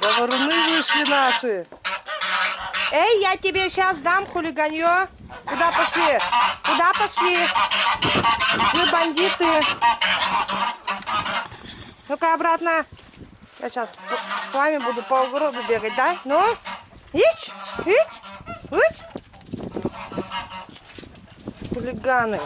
Говоруны вышли наши. Эй, я тебе сейчас дам хулиганье. Куда пошли? Куда пошли? Вы бандиты. Ну-ка обратно. Я сейчас с вами буду по огороду бегать, да? Ну, ич, ич, ич. Хулиганы.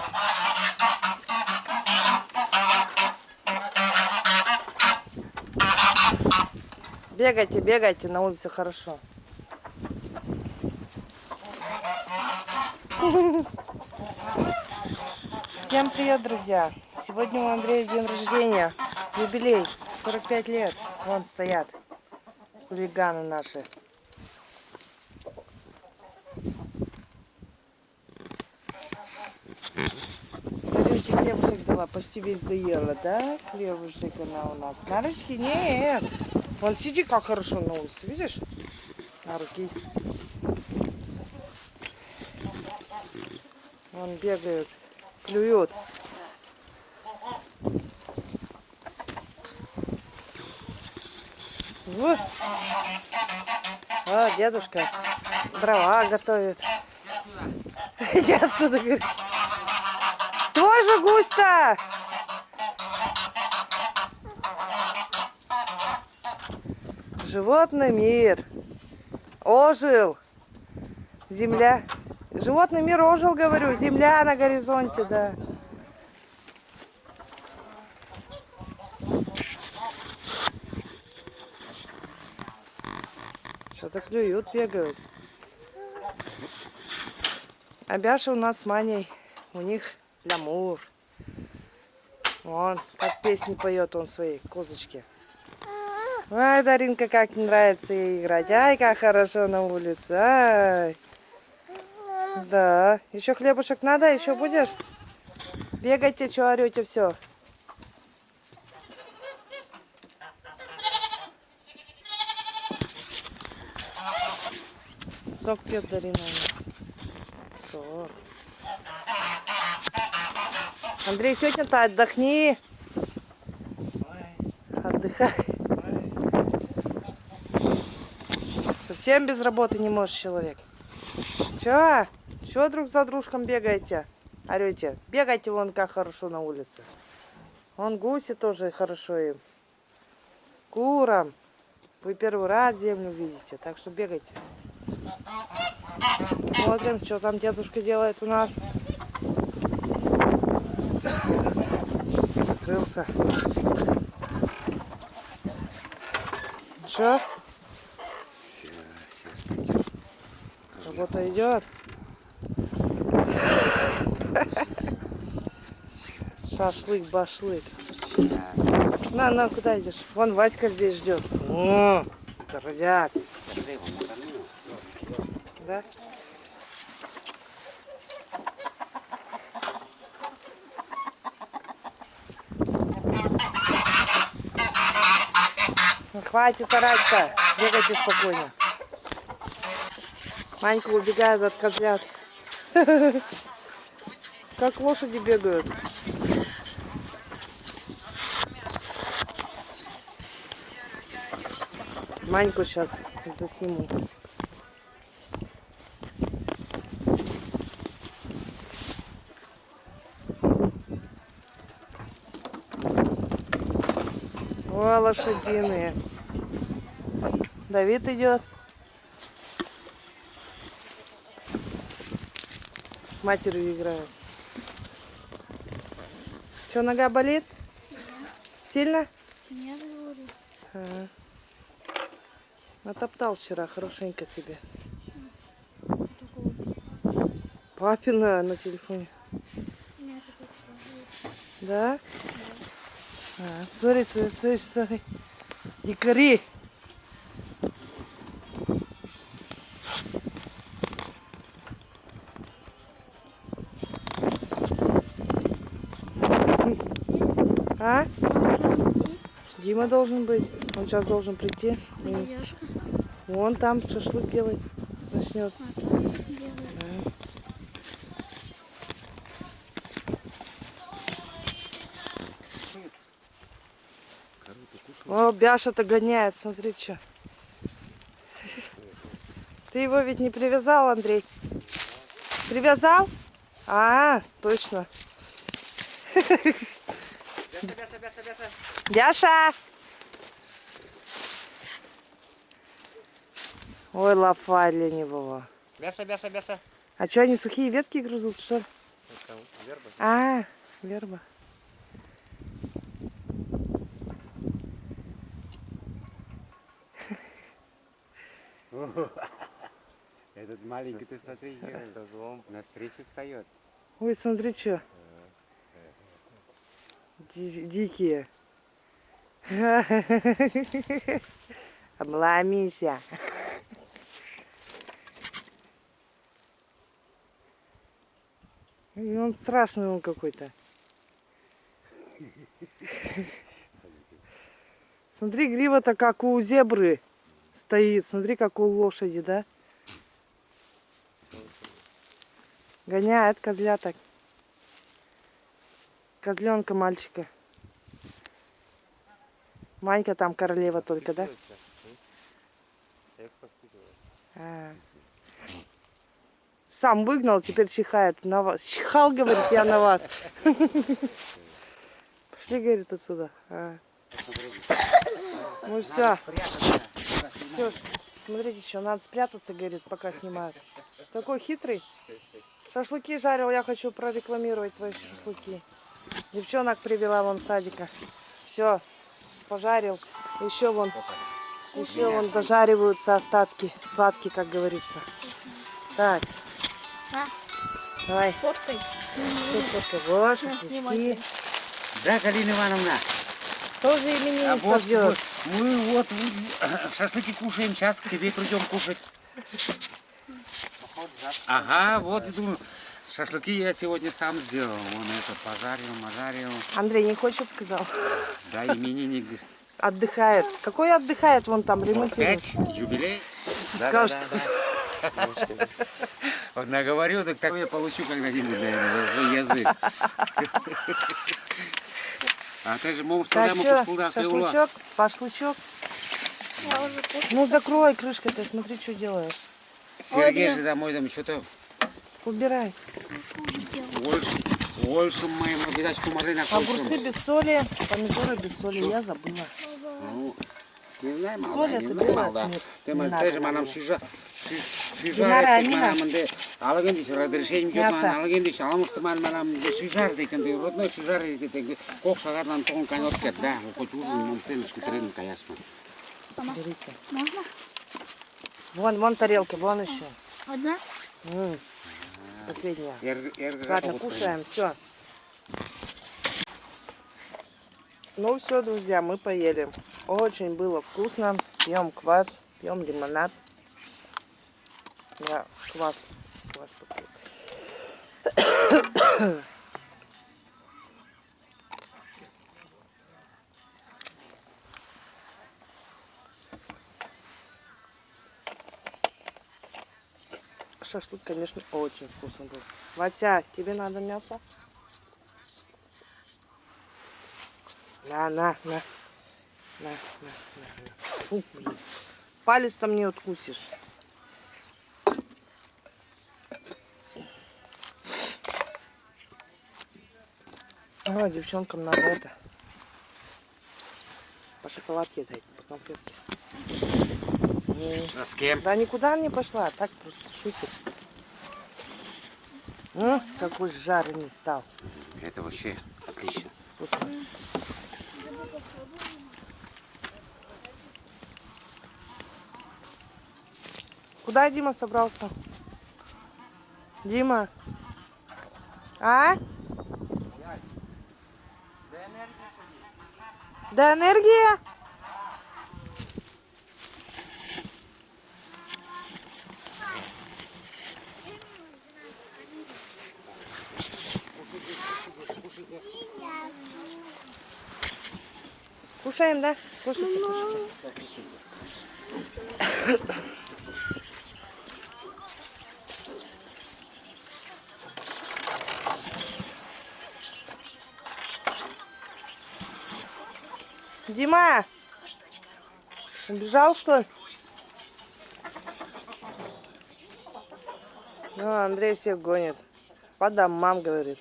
Бегайте, бегайте, на улице хорошо. Всем привет, друзья! Сегодня у Андрея день рождения, юбилей, 45 лет. Вон стоят хулиганы наши. Хлебушек дала, почти весь доела, да? Хлебушек она у нас. На? Нет. Вон сиди как хорошо на улице, видишь? На руки. Вон бегают, клюют. Вот. О, дедушка дрова готовит. Иди отсюда, говорит. Твой же гусь-то! Животный мир ожил. Земля. Животный мир ожил, говорю. Земля на горизонте, да. Что-то клюют, бегают. А Бяша у нас с Маней. У них лямур. Вон, как песни поет он своей козочке. Ай, Даринка, как нравится ей играть. Ай, как хорошо на улице. Ай. Да. Еще хлебушек надо? Еще будешь? Бегайте, что орете, все. Сок пьет Дарина у нас. Сок. Андрей, сегодня-то отдохни. Отдыхай. Совсем без работы не можешь человек. Че? Че друг за дружком бегаете? Орете. Бегайте вон как хорошо на улице. Вон гуси тоже хорошо им. Курам. Вы первый раз землю видите, так что бегайте. Смотрим, что там дедушка делает у нас. Закрылся. Что? Работа идет. Шашлык, башлык. На, на, куда идешь? Вон Васька здесь ждет. О, здоровяк. Да? Ну, хватит орать-то. Бегайте спокойно. Манька убегает от козлят. Как лошади бегают. Маньку сейчас засниму. О, лошадиные. Давид идет. Матерью играет. Что, нога болит? Сильно? Нет, говорю. Ага. Натоптал вчера хорошенько себе. Папина на телефоне. Нет, это скажу. Да? А, смотри, смотри, смотри, смотри. Дикари. Дима должен быть. Он сейчас должен прийти. Вон там шашлык делать начнет. А. Да. О, Бяша-то гоняет, смотри, что. Ты его ведь не привязал, Андрей? Привязал? А, точно. Бяша! Ой, лапа ленивого. Бяша, бяша, бяша. А что, они сухие ветки грызут, что ли? Это верба. А, верба. Этот маленький, ты смотри. На встрече встает. Ой, смотри, что. Дикие. Обломися. Он страшный он какой-то. Смотри, грива-то как у зебры стоит. Смотри, как у лошади, да? Гоняет козляток. Козленка мальчика. Манька там королева только, да? А. Сам выгнал, теперь чихает на вас. Чихал, говорит, я на вас. Пошли, говорит, отсюда. А. Ну все, все, смотрите, что надо спрятаться, говорит, пока снимают. Такой хитрый. Шашлыки жарил, я хочу прорекламировать твои шашлыки. Девчонок привела вон садика. Все, пожарил. Еще вон, еще вон дожариваются остатки, сладкие, как говорится. Так, А, давай, фоткай. тут фоткай. Вот, шашлычки. Да, Галина Ивановна. Тоже А именинница вот, ждет. вот, мы вот э, шашлыки кушаем, сейчас к тебе придем кушать. Ага, вот иду. Шашлыки я сегодня сам сделал. Вон это пожарил, мажарил. Андрей не хочет, сказал. Да, именинник. Отдыхает. Какой отдыхает? Вон там ремонтирует. Пять, юбилей. Скажет, Вот наговорю, так такое я получу когда-нибудь, наверное, за свой язык. А ты же можешь что, могу куда шашлычок, кушаю. Ну, закрой крышкой, ты смотри, что делаешь. Сергей же домой там что-то Убирай. больше, больше моему видать, помогли на Огурцы без соли, помидоры без соли, я забыла. Ну, не знаю, мало, Соль не это знаю, мало. Ты мы тоже манам шижа, Динара, шижа, Амина. манам де, алаген диш разрешение идет, Мясо. манам алаген диш, аламуш туман манам де шижар дейкен де, родной шижар дейкен, кок шагардан тоғын кет, да, хоть ужин, мамштен, шкутерин, конечно. Берите. Можно? Вон, вон тарелки, вон еще. Одна? М, Последняя. Ладно, кушаем, все. Ну все, друзья, мы поели. Очень было вкусно. Пьем квас, пьем лимонад. Я квас. квас попью. Шашлык, конечно, очень вкусно был. Вася, тебе надо мясо? На, на, на. На, на, на. Фу, блин. Палец там не откусишь. О, девчонкам надо это. По шоколадке дать, по конфетке. М. А с кем? Да никуда не пошла, так просто шутит. М, какой жареный стал. Это вообще отлично. Вкусно. Куда Дима собрался? Дима? А? Да энергия? Кушаем, да? Кушайте, кушайте. Дима, Убежал, что ли? Ну, Андрей всех гонит. По домам, говорит.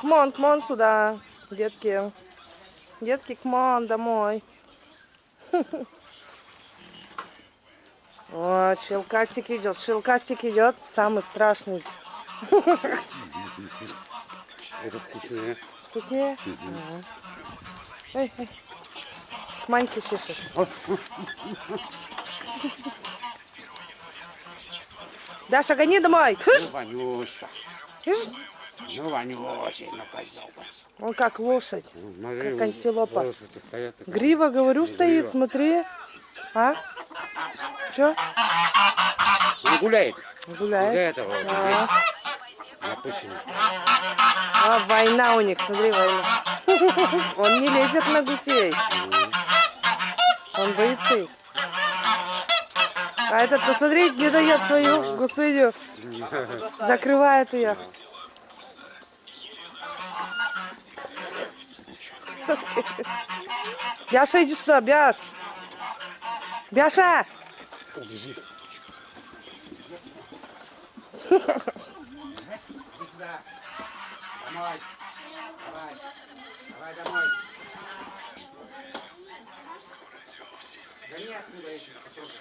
Кмон, кмон сюда, детки. Детки, кмон домой. О, шелкастик идет. Шелкастик идет. Самый страшный. Это вкуснее. Вкуснее? Ага. Ой, ой. К Маньке чешешь. Даша, гони домой. Кыш. Ну, Ванюшка. Кыш. Ну, ну, козёлка. Он как лошадь. Ну, смотри, Как антилопа. стоят. Грива, говорю, Не стоит, грива. смотри. А? Че? Он гуляет. Из-за Гуляет. этого А, а, война у них, смотри, война. Он не лезет на гусей. Он боится их. А этот, посмотри, не дает свою гусыню. Закрывает ее. Бяша, иди сюда, Бяш. Бяша! Домой. Давай. Давай домой. Да нет, эти котёнки.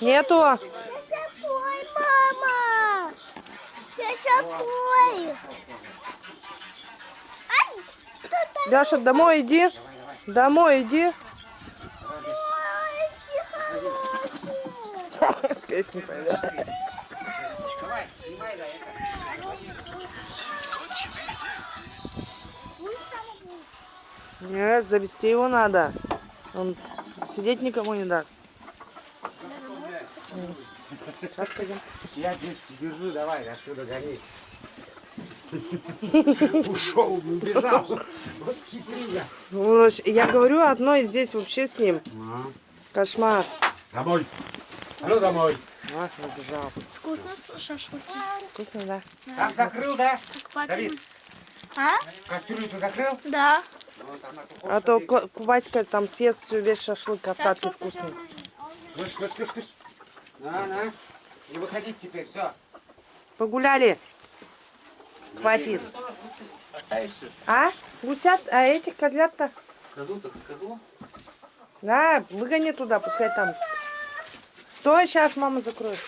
Нету. Я шапой, мама! Я? Бяша, домой иди. Домой иди. Песню поет. Нет, завести его надо. Он сидеть никому не даст. Сейчас пойдем. Я здесь держу, давай, отсюда гони. Ушел, убежал. Вот хитрюга. Ну, Я говорю, одной здесь вообще с ним. Кошмар. Домой. А ну домой. Ах, убежал. Вкусно шашлыки. Вкусно, да? Там закрыл, да? Как папин. Давид. А? Кастрюлю ты закрыл? Да. А то Васька там съест всю весь шашлык, остатки вкусные. Кыш, кыш, кыш, кыш. На, на. Не выходить теперь, все. Погуляли. Хватит. А? Гусят? А этих козлят-то? Козу-то, козу? Да, выгони туда, пускай там. Стой, сейчас мама закроет.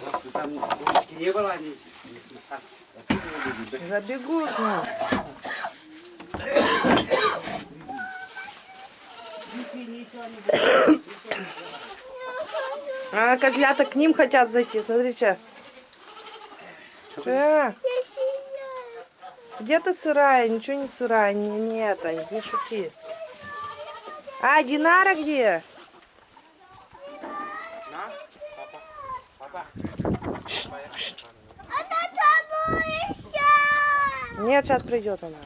Вот, там курочки не было, они... А, отсюда выйдут, да? Забегут, ну. А, козлята к ним хотят зайти, смотрите. Э, где ты сырая? Ничего не сырая, не, не это, не шути. А, Динара где? Нет, сейчас придет она.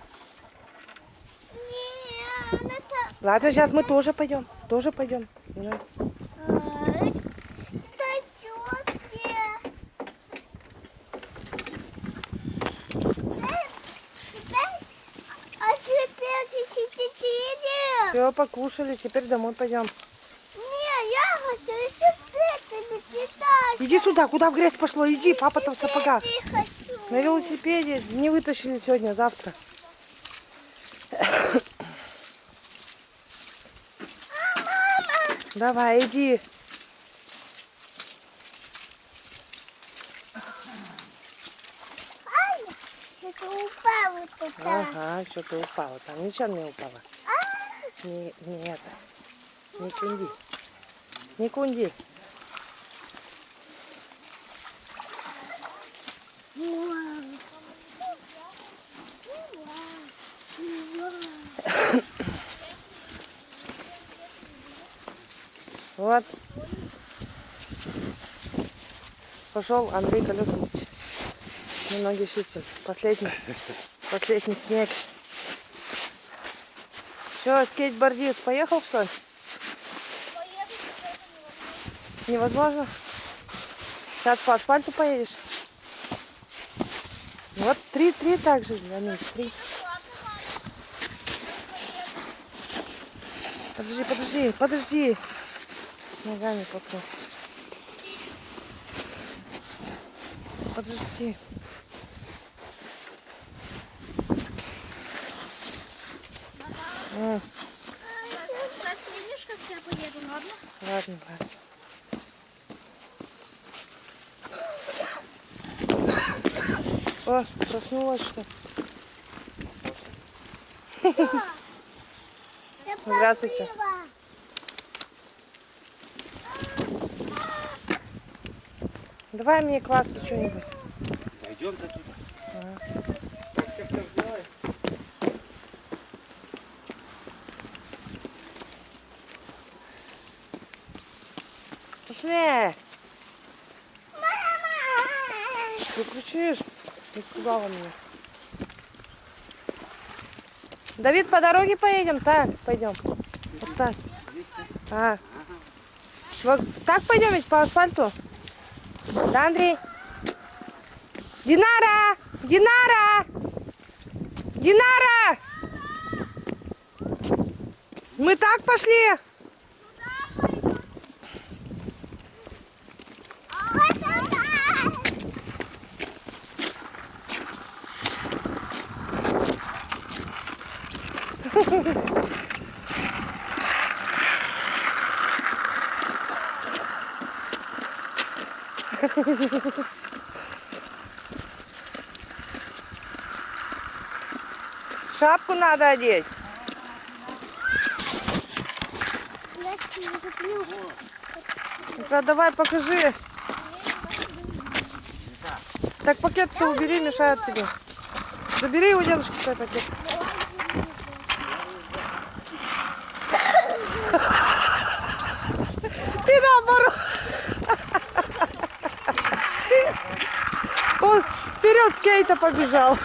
Нет, она там. Ладно, сейчас мы тоже пойдем. Тоже пойдем. А. Все, покушали, теперь домой пойдем. Не, я хочу еще петлями читать. Иди сюда, куда в грязь пошло? Иди, папа там в сапогах. На велосипеде не вытащили сегодня, завтра. Давай, иди. Что-то упало туда. Ага, что-то упало. Там ничего не упало. Не, не это. Не кунди. Не кунди. Вот. Пошел Андрей. Мы ноги чистим. Последний. Последний снег. Все, скейтбордист поехал, что ли? Невозможно. Сейчас по асфальту поедешь. Вот три-три так же, Аминь, три. Подожди, подожди, подожди. Ногами потом. Подожди. М, Видишь, как я поеду, ладно? Ладно, ладно. О, проснулась что? Здравствуйте. Давай мне класться что-нибудь. Пойдем-то тут. Пошли! Ты кричишь? Испугала меня. Давид, по дороге поедем? Так, пойдем. Вот так. А. Вот так пойдем ведь по асфальту? Да, Андрей? Динара! Динара! Динара! Мы так пошли? Шапку надо одеть. Ну-ка, давай покажи. Так пакет-то убери, мешает тебе. Забери дедушки свой пакет. Ты наоборот. Он вперед Кейта побежал.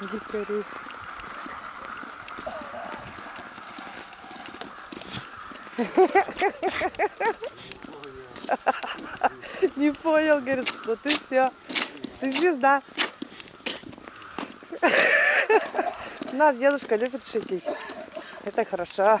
Дикари. Не понял, говорит, что ты все. Ты звезда. Нас дедушка любит шутить. Это хорошо.